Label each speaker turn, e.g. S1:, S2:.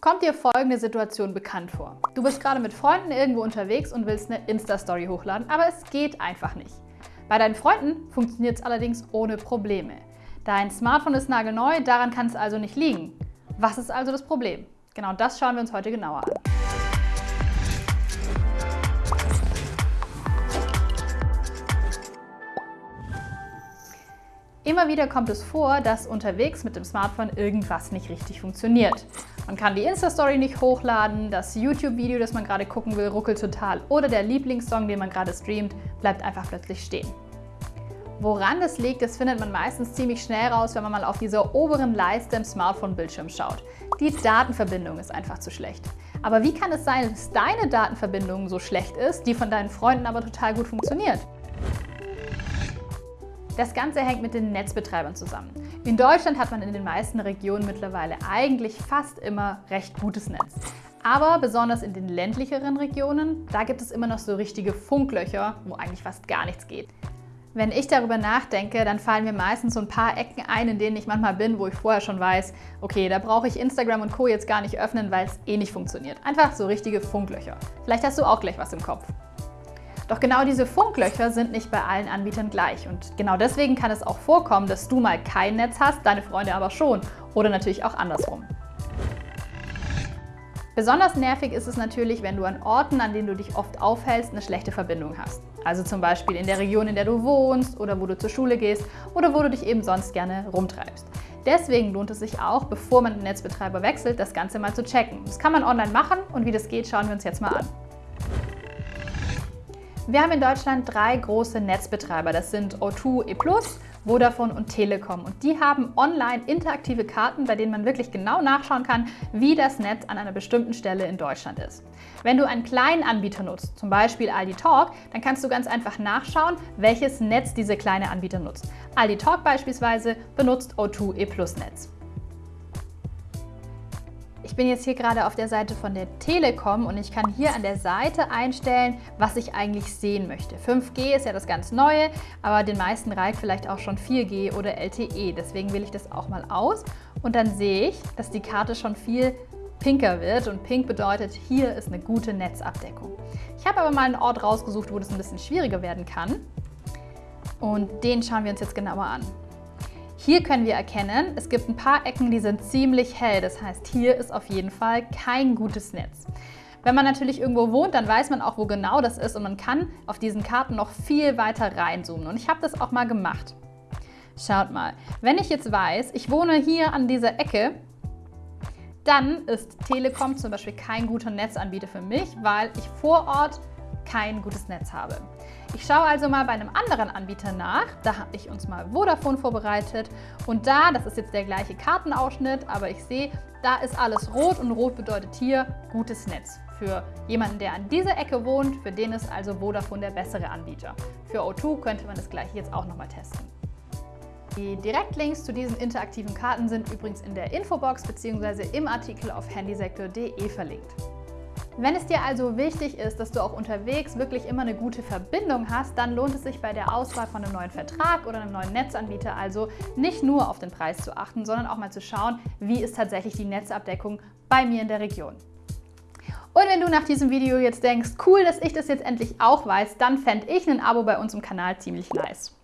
S1: Kommt dir folgende Situation bekannt vor. Du bist gerade mit Freunden irgendwo unterwegs und willst eine Insta-Story hochladen, aber es geht einfach nicht. Bei deinen Freunden funktioniert es allerdings ohne Probleme. Dein Smartphone ist nagelneu, daran kann es also nicht liegen. Was ist also das Problem? Genau das schauen wir uns heute genauer an. Immer wieder kommt es vor, dass unterwegs mit dem Smartphone irgendwas nicht richtig funktioniert. Man kann die Insta-Story nicht hochladen, das YouTube-Video, das man gerade gucken will, ruckelt total oder der Lieblingssong, den man gerade streamt, bleibt einfach plötzlich stehen. Woran das liegt, das findet man meistens ziemlich schnell raus, wenn man mal auf dieser oberen Leiste im Smartphone-Bildschirm schaut. Die Datenverbindung ist einfach zu schlecht. Aber wie kann es sein, dass deine Datenverbindung so schlecht ist, die von deinen Freunden aber total gut funktioniert? Das Ganze hängt mit den Netzbetreibern zusammen. In Deutschland hat man in den meisten Regionen mittlerweile eigentlich fast immer recht gutes Netz. Aber besonders in den ländlicheren Regionen, da gibt es immer noch so richtige Funklöcher, wo eigentlich fast gar nichts geht. Wenn ich darüber nachdenke, dann fallen mir meistens so ein paar Ecken ein, in denen ich manchmal bin, wo ich vorher schon weiß, okay, da brauche ich Instagram und Co. jetzt gar nicht öffnen, weil es eh nicht funktioniert. Einfach so richtige Funklöcher. Vielleicht hast du auch gleich was im Kopf. Doch genau diese Funklöcher sind nicht bei allen Anbietern gleich und genau deswegen kann es auch vorkommen, dass du mal kein Netz hast, deine Freunde aber schon oder natürlich auch andersrum. Besonders nervig ist es natürlich, wenn du an Orten, an denen du dich oft aufhältst, eine schlechte Verbindung hast. Also zum Beispiel in der Region, in der du wohnst oder wo du zur Schule gehst oder wo du dich eben sonst gerne rumtreibst. Deswegen lohnt es sich auch, bevor man den Netzbetreiber wechselt, das Ganze mal zu checken. Das kann man online machen und wie das geht, schauen wir uns jetzt mal an. Wir haben in Deutschland drei große Netzbetreiber. Das sind O2 E+, Vodafone und Telekom. Und die haben online interaktive Karten, bei denen man wirklich genau nachschauen kann, wie das Netz an einer bestimmten Stelle in Deutschland ist. Wenn du einen kleinen Anbieter nutzt, zum Beispiel Aldi Talk, dann kannst du ganz einfach nachschauen, welches Netz diese kleine Anbieter nutzt. Aldi Talk beispielsweise benutzt O2 E Netz. Ich bin jetzt hier gerade auf der Seite von der Telekom und ich kann hier an der Seite einstellen, was ich eigentlich sehen möchte. 5G ist ja das ganz Neue, aber den meisten reicht vielleicht auch schon 4G oder LTE. Deswegen wähle ich das auch mal aus und dann sehe ich, dass die Karte schon viel pinker wird und pink bedeutet, hier ist eine gute Netzabdeckung. Ich habe aber mal einen Ort rausgesucht, wo das ein bisschen schwieriger werden kann und den schauen wir uns jetzt genauer an. Hier können wir erkennen, es gibt ein paar Ecken, die sind ziemlich hell. Das heißt, hier ist auf jeden Fall kein gutes Netz. Wenn man natürlich irgendwo wohnt, dann weiß man auch, wo genau das ist und man kann auf diesen Karten noch viel weiter reinzoomen. Und ich habe das auch mal gemacht. Schaut mal, wenn ich jetzt weiß, ich wohne hier an dieser Ecke, dann ist Telekom zum Beispiel kein guter Netzanbieter für mich, weil ich vor Ort kein gutes Netz habe. Ich schaue also mal bei einem anderen Anbieter nach. Da habe ich uns mal Vodafone vorbereitet und da, das ist jetzt der gleiche Kartenausschnitt, aber ich sehe, da ist alles rot und rot bedeutet hier gutes Netz. Für jemanden, der an dieser Ecke wohnt, für den ist also Vodafone der bessere Anbieter. Für O2 könnte man das gleiche jetzt auch nochmal testen. Die Direktlinks zu diesen interaktiven Karten sind übrigens in der Infobox bzw. im Artikel auf handysektor.de verlinkt. Wenn es dir also wichtig ist, dass du auch unterwegs wirklich immer eine gute Verbindung hast, dann lohnt es sich bei der Auswahl von einem neuen Vertrag oder einem neuen Netzanbieter also nicht nur auf den Preis zu achten, sondern auch mal zu schauen, wie ist tatsächlich die Netzabdeckung bei mir in der Region. Und wenn du nach diesem Video jetzt denkst, cool, dass ich das jetzt endlich auch weiß, dann fände ich ein Abo bei uns im Kanal ziemlich nice.